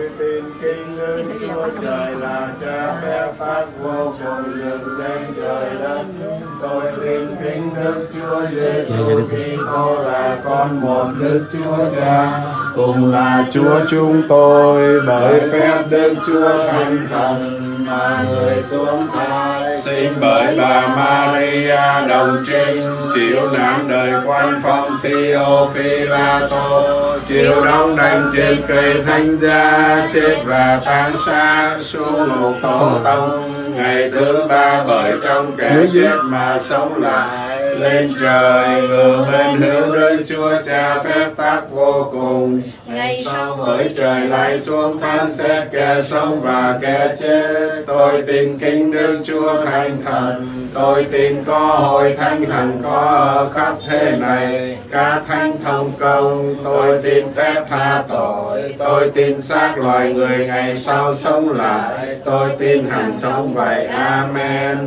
tôi tin kính đức Chúa Trời là cha phép tác vô cùng dựng lên trời đất. Tôi tin kính đức Chúa Giêsu Kitô là con một Đức Chúa Cha, cùng là Chúa chúng tôi bởi phép Đức Chúa Thánh Thần mà người xuống thai. Sinh bởi bà Maria đồng trinh chịu nạn đời quan phong Sio Phi La Tô. Chịu đóng đành trên cây thánh giá chết và tan xác xuống ngục tổ tông. Ngày thứ ba bởi trong kẻ chết mà sống lại lên trời ngự đức chúa cha phép tác vô cùng. Ngày sau bởi trời lại xuống phán xét kẻ sống và kẻ chết. Tôi tin kính đức chúa thánh thần tôi tin có hội thánh hằng có ở khắp thế này. Cả thánh thông công tôi xin phép tha tội. Tôi tin xác loài người ngày sau sống lại. Tôi tin hằng sống vậy. Amen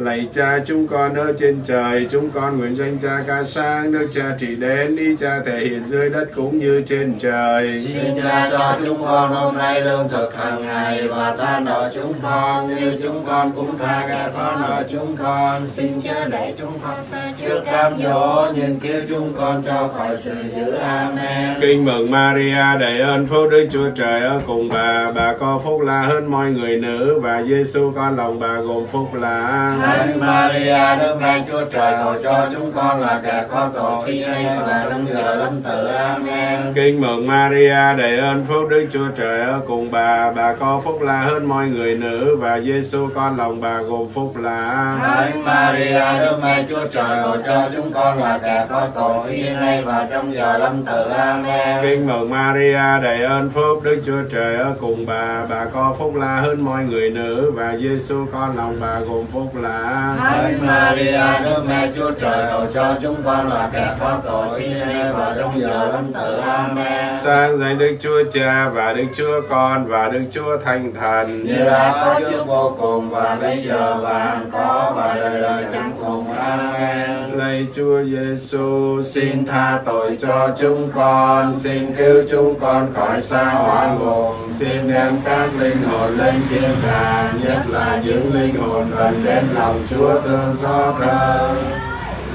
Lạy cha chúng con ở trên trời, chúng con nguyện danh cha ca sáng, Đức cha trị đến, ý cha thể hiện dưới đất cũng như trên trời. Xin cha cho chúng con hôm nay lương thực hàng ngày và tha nợ chúng con như chúng con cũng tha kẻ có nợ chúng con. xin chớ để chúng con xa Trước cám dỗ nhưng cứu chúng con cho khỏi sự dữ. Amen. Kinh mừng Maria đầy ơn phúc Đức Chúa Trời ở cùng bà, bà có phúc là hơn mọi người nữ và Giêsu con lòng bà gồm phúc là. Thánh Maria, Đức Mẹ Chúa Trời, cầu cho chúng con là kẻ có tội khi nay và trong giờ lâm tử. Amen. Kinh mừng Maria đầy ơn phúc Đức Chúa Trời ở cùng bà, bà có phúc là hơn mọi người nữ và Giêsu con lòng bà gồm phúc là. Thánh Maria, Đức Mẹ Chúa Trời, cầu cho chúng con là kẻ có tội khi nay và trong giờ lâm tử. Amen. Kinh mừng Maria đầy ơn phúc Đức Chúa Trời ở cùng bà, bà có phúc là hơn mọi người nữ và Giêsu con lòng bà gồm phúc là. Thánh Maria, Đức Mẹ Chúa Trời, cầu cho chúng con là kẻ có tội và trong giờ lâm tử. Amen. Sang danh Đức Chúa Cha và Đức Chúa Con và Đức Chúa Thánh Thần. Như đã có trước vô cùng và bây giờ và hằng có và đời đời chẳng cùng. Amen. Lạy Chúa Giêsu, xin tha tội cho chúng con, xin cứu chúng con khỏi xa hỏa ngục, xin đem các linh hồn lên thiên đàng, nhất là những linh hồn gần đến lòng Chúa thương xót hơn.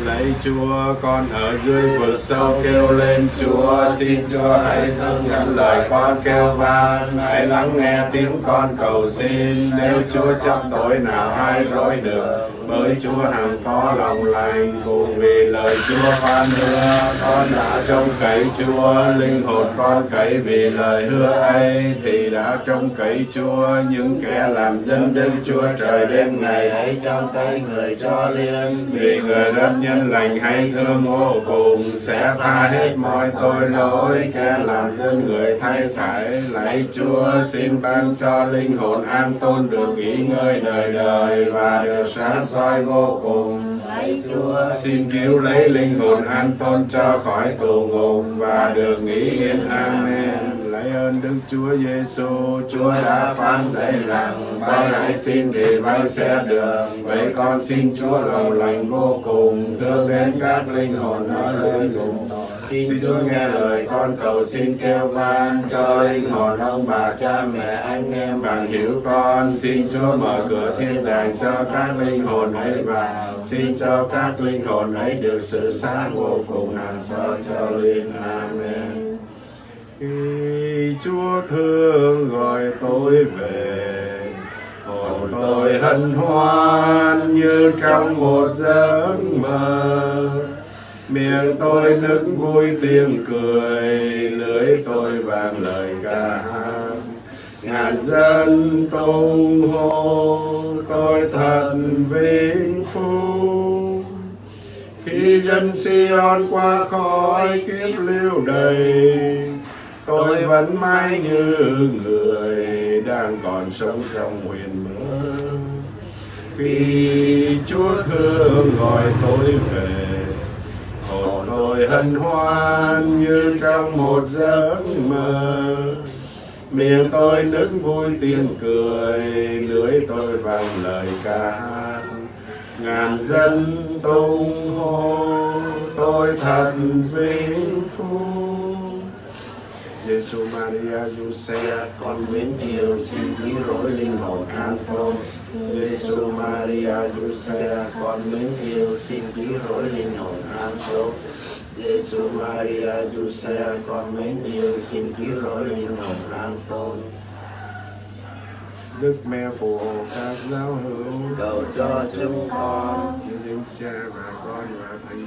Lạy Chúa, con ở dưới vực sâu kêu lên Chúa, xin Chúa hãy thương nhận lời con kêu van, hãy lắng nghe tiếng con cầu xin. Nếu Chúa chấp tội nào ai rối được, bởi Chúa hằng có lòng lành, cùng vì lời Chúa phán hứa, con đã trông cậy Chúa, linh hồn con cậy vì lời hứa ấy, thì đã trông cậy Chúa, những kẻ làm dân Đức Chúa trời đêm ngày Hãy trong tay người cho liên. Vì người rất nhân lành hay thương vô cùng sẽ tha hết mọi tội lỗi. Kẻ làm dân người thay thải lạy chúa xin ban cho linh hồn an tôn được nghỉ ngơi đời đời và được sáng soi vô cùng xin cứu lấy linh hồn an tôn cho khỏi tù ngục và được nghỉ yên amen lạy ơn Đức Chúa Giêsu, Chúa đã phán dạy rằng bay hãy xin thì bay sẽ được. Vậy con xin Chúa lòng lành vô cùng, thương đến các linh hồn ở nơi cùng tội. Xin Chúa nghe lời con cầu xin kêu van cho linh hồn ông bà cha mẹ anh em bằng hiểu con. Xin Chúa mở cửa thiên đàng cho các linh hồn ấy vào. Xin cho các linh hồn ấy được sự sáng vô cùng hàng xóa cho linh. Amen. Khi Chúa thương gọi tôi về, hồn tôi hân hoan như trong một giấc mơ. Miệng tôi nức vui tiếng cười, lưỡi tôi vang lời ca hát. Ngàn dân tung hô, tôi thật vinh phúc. Khi dân Sion qua khỏi kiếp lưu đầy, tôi vẫn mãi như người đang còn sống trong huyền mơ. Khi Chúa thương gọi tôi về, hồn hân hoan như trong một giấc mơ. Miệng tôi nức vui tiếng cười, lưỡi tôi vang lời ca hát. Ngàn dân tung hô, tôi thật vinh phúc. Giêsu Maria Giuse con mến yêu xin cứu rỗi linh hồn an tôn Giêsu Maria Giuse con mến yêu xin cứu rỗi linh hồn an tôn Giêsu Maria du xe con mến yêu xin cứu rỗi linh hồn lang tôn. Đức mẹ phù hộ các giáo hữu cầu cho chúng con những cha và con và thánh